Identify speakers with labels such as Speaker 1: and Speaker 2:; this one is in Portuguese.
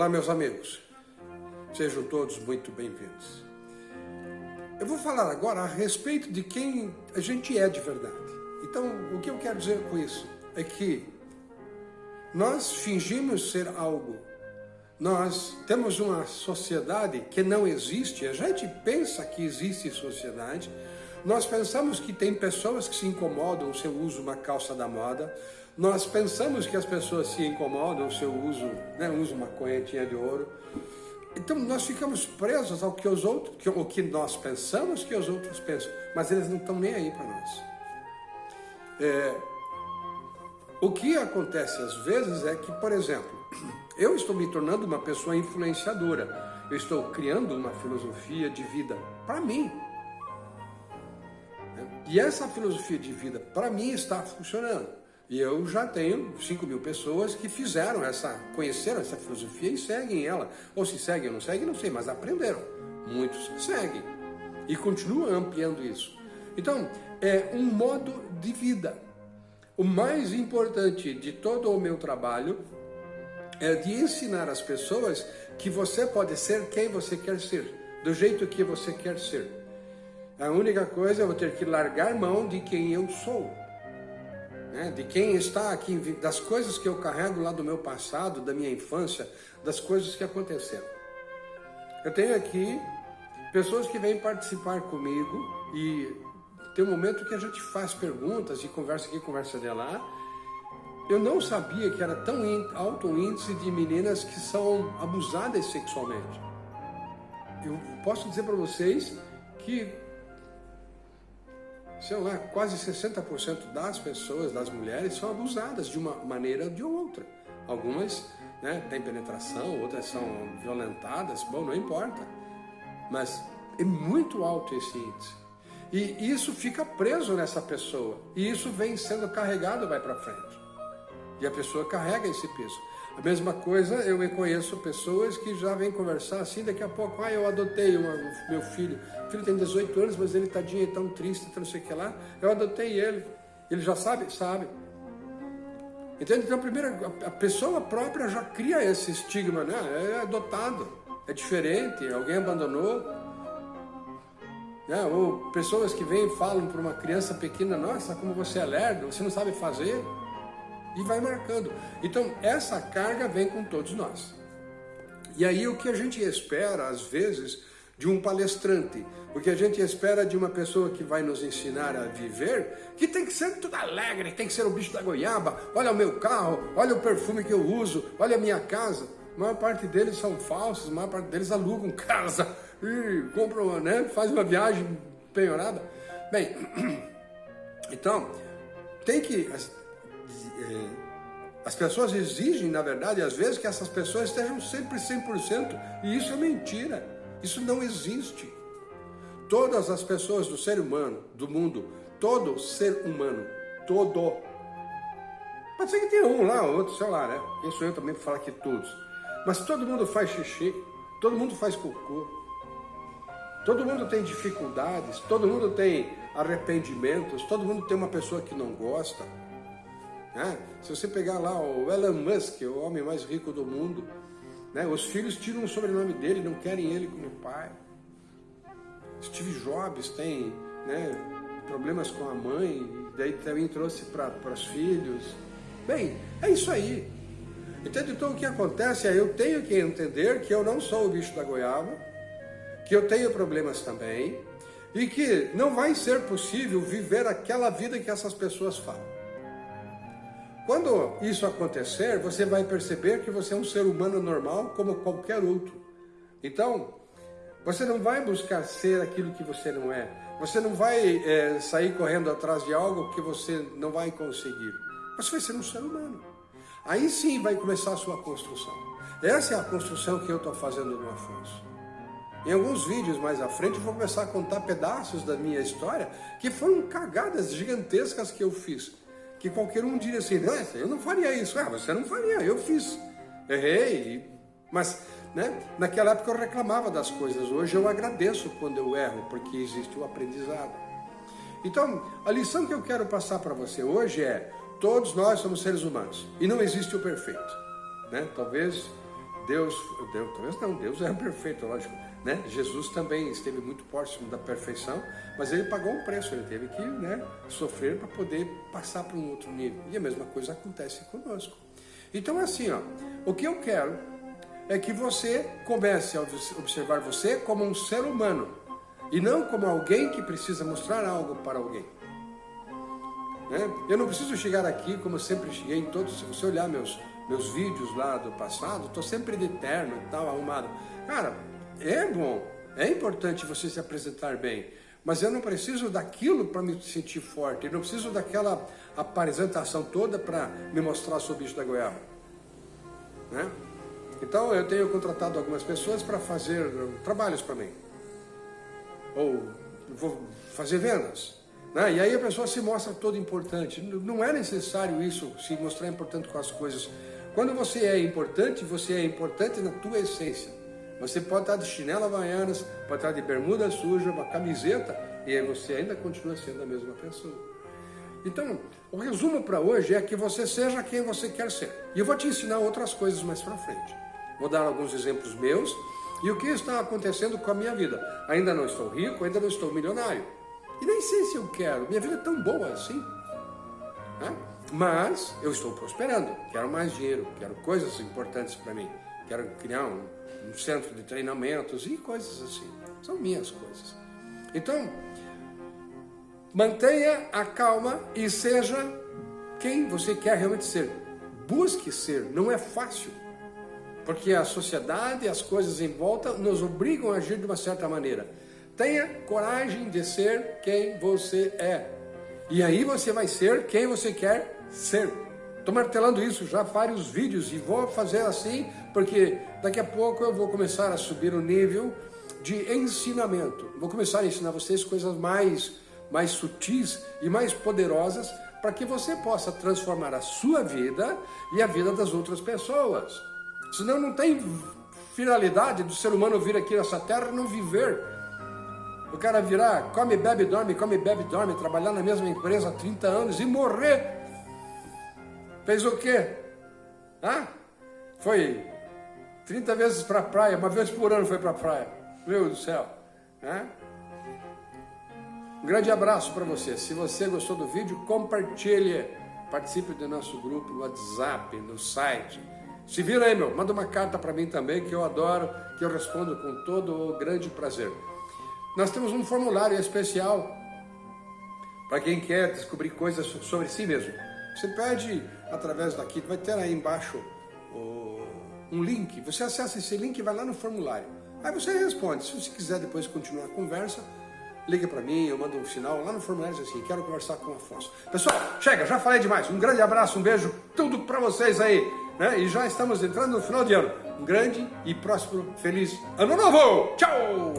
Speaker 1: Olá, meus amigos. Sejam todos muito bem-vindos. Eu vou falar agora a respeito de quem a gente é de verdade. Então, o que eu quero dizer com isso é que nós fingimos ser algo. Nós temos uma sociedade que não existe. A gente pensa que existe sociedade. Nós pensamos que tem pessoas que se incomodam se eu uso uma calça da moda. Nós pensamos que as pessoas se incomodam se eu uso, né, uso uma correntinha de ouro. Então nós ficamos presos ao que os outros, que, o que nós pensamos que os outros pensam, mas eles não estão nem aí para nós. É, o que acontece às vezes é que, por exemplo, eu estou me tornando uma pessoa influenciadora, eu estou criando uma filosofia de vida para mim. E essa filosofia de vida para mim está funcionando. E eu já tenho 5 mil pessoas que fizeram essa, conheceram essa filosofia e seguem ela. Ou se seguem ou não seguem, não sei, mas aprenderam. Muitos seguem e continuam ampliando isso. Então, é um modo de vida. O mais importante de todo o meu trabalho é de ensinar as pessoas que você pode ser quem você quer ser, do jeito que você quer ser. A única coisa é eu ter que largar mão de quem eu sou né, de quem está aqui, das coisas que eu carrego lá do meu passado, da minha infância, das coisas que aconteceram. Eu tenho aqui pessoas que vêm participar comigo e tem um momento que a gente faz perguntas e conversa aqui, conversa de lá. Eu não sabia que era tão alto o índice de meninas que são abusadas sexualmente. Eu posso dizer para vocês que sei lá, quase 60% das pessoas, das mulheres, são abusadas de uma maneira ou de outra. Algumas né, têm penetração, outras são violentadas, bom, não importa. Mas é muito alto esse índice. E isso fica preso nessa pessoa. E isso vem sendo carregado, vai para frente. E a pessoa carrega esse peso. A mesma coisa, eu conheço pessoas que já vêm conversar assim, daqui a pouco, ah, eu adotei uma, meu filho. O filho tem 18 anos, mas ele tadinho, é tão triste, tão não sei o que lá. Eu adotei ele. Ele já sabe? Sabe. Entende? Então, primeiro, a pessoa própria já cria esse estigma, né? É adotado, é diferente, alguém abandonou. Né? Ou pessoas que vêm e falam para uma criança pequena, nossa, como você é lerdo, você não sabe fazer e vai marcando. Então, essa carga vem com todos nós. E aí o que a gente espera, às vezes, de um palestrante, o que a gente espera de uma pessoa que vai nos ensinar a viver, que tem que ser tudo alegre, tem que ser o bicho da goiaba, olha o meu carro, olha o perfume que eu uso, olha a minha casa. A maior parte deles são falsos, a maior parte deles alugam casa e compram, né, faz uma viagem penhorada. Bem, então, tem que as pessoas exigem, na verdade, às vezes, que essas pessoas estejam sempre 100%, e isso é mentira, isso não existe. Todas as pessoas do ser humano, do mundo, todo ser humano, todo. Pode ser que tenha um lá, outro, sei lá, né? Quem sou eu também para falar que todos. Mas todo mundo faz xixi, todo mundo faz cocô, todo mundo tem dificuldades, todo mundo tem arrependimentos, todo mundo tem uma pessoa que não gosta. Né? Se você pegar lá o Elon Musk, o homem mais rico do mundo, né? os filhos tiram o sobrenome dele, não querem ele como pai. Steve Jobs tem né, problemas com a mãe, daí também trouxe para os filhos. Bem, é isso aí. Entende? Então o que acontece é eu tenho que entender que eu não sou o bicho da goiaba, que eu tenho problemas também, e que não vai ser possível viver aquela vida que essas pessoas falam. Quando isso acontecer, você vai perceber que você é um ser humano normal como qualquer outro. Então, você não vai buscar ser aquilo que você não é. Você não vai é, sair correndo atrás de algo que você não vai conseguir. Você vai ser um ser humano. Aí sim vai começar a sua construção. Essa é a construção que eu estou fazendo no Afonso. Em alguns vídeos mais à frente eu vou começar a contar pedaços da minha história que foram cagadas gigantescas que eu fiz que qualquer um diria assim, eu não faria isso. Ah, você não faria, eu fiz. Errei, mas né, naquela época eu reclamava das coisas. Hoje eu agradeço quando eu erro, porque existe o aprendizado. Então, a lição que eu quero passar para você hoje é, todos nós somos seres humanos e não existe o perfeito. Né? Talvez Deus, Deus, talvez não, Deus é perfeito, lógico, né? Jesus também esteve muito próximo da perfeição, mas ele pagou um preço, ele teve que né, sofrer para poder passar para um outro nível. E a mesma coisa acontece conosco. Então assim, ó, o que eu quero é que você comece a observar você como um ser humano e não como alguém que precisa mostrar algo para alguém. Né? Eu não preciso chegar aqui como eu sempre cheguei em todos, se você olhar meus, meus vídeos lá do passado, estou sempre de terno e tal, arrumado. Cara, é bom, é importante você se apresentar bem, mas eu não preciso daquilo para me sentir forte, eu não preciso daquela apresentação toda para me mostrar sou bicho da goiaba. Né? Então eu tenho contratado algumas pessoas para fazer trabalhos para mim. Ou vou fazer vendas. Né? E aí a pessoa se mostra toda importante. Não é necessário isso, se mostrar importante com as coisas. Quando você é importante, você é importante na tua essência. Você pode estar de chinela havaianas, pode estar de bermuda suja, uma camiseta, e você ainda continua sendo a mesma pessoa. Então, o resumo para hoje é que você seja quem você quer ser. E eu vou te ensinar outras coisas mais para frente. Vou dar alguns exemplos meus e o que está acontecendo com a minha vida. Ainda não estou rico, ainda não estou milionário. E nem sei se eu quero, minha vida é tão boa assim. Né? Mas eu estou prosperando, quero mais dinheiro, quero coisas importantes para mim. Quero criar um, um centro de treinamentos e coisas assim. São minhas coisas. Então, mantenha a calma e seja quem você quer realmente ser. Busque ser, não é fácil. Porque a sociedade e as coisas em volta nos obrigam a agir de uma certa maneira. Tenha coragem de ser quem você é. E aí você vai ser quem você quer ser. Estou martelando isso já vários vídeos e vou fazer assim porque daqui a pouco eu vou começar a subir o nível de ensinamento. Vou começar a ensinar vocês coisas mais, mais sutis e mais poderosas para que você possa transformar a sua vida e a vida das outras pessoas. Senão não tem finalidade do ser humano vir aqui nessa terra e não viver o cara virar, come, bebe, dorme, come, bebe, dorme, trabalhar na mesma empresa há 30 anos e morrer. Fez o quê? Hã? Foi 30 vezes para a praia, uma vez por ano foi para a praia. Meu Deus do céu. Hã? Um grande abraço para você. Se você gostou do vídeo, compartilhe. Participe do nosso grupo no WhatsApp, no site. Se vira aí, meu. Manda uma carta para mim também, que eu adoro, que eu respondo com todo o grande prazer. Nós temos um formulário especial para quem quer descobrir coisas sobre si mesmo. Você pede através daqui, vai ter aí embaixo um link. Você acessa esse link e vai lá no formulário. Aí você responde. Se você quiser depois continuar a conversa, liga para mim, eu mando um sinal lá no formulário assim, quero conversar com o Afonso. Pessoal, chega, já falei demais. Um grande abraço, um beijo, tudo para vocês aí. Né? E já estamos entrando no final de ano. Um grande e próspero, feliz ano novo! Tchau!